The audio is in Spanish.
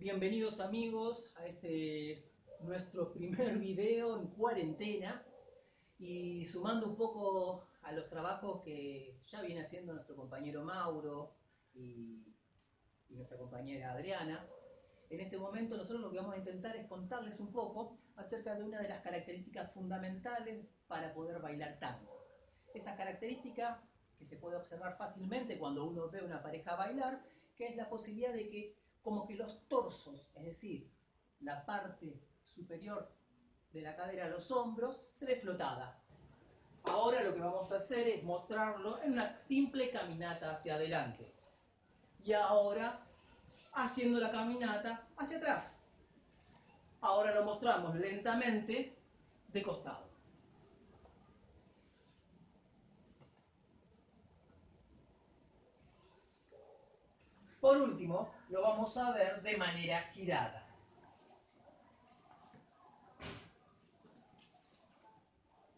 Bienvenidos amigos a este nuestro primer video en cuarentena y sumando un poco a los trabajos que ya viene haciendo nuestro compañero Mauro y, y nuestra compañera Adriana. En este momento nosotros lo que vamos a intentar es contarles un poco acerca de una de las características fundamentales para poder bailar tango. Esa característica que se puede observar fácilmente cuando uno ve una pareja bailar, que es la posibilidad de que como que los torsos, es decir, la parte superior de la cadera a los hombros, se ve flotada. Ahora lo que vamos a hacer es mostrarlo en una simple caminata hacia adelante. Y ahora haciendo la caminata hacia atrás. Ahora lo mostramos lentamente de costado. Por último, lo vamos a ver de manera girada.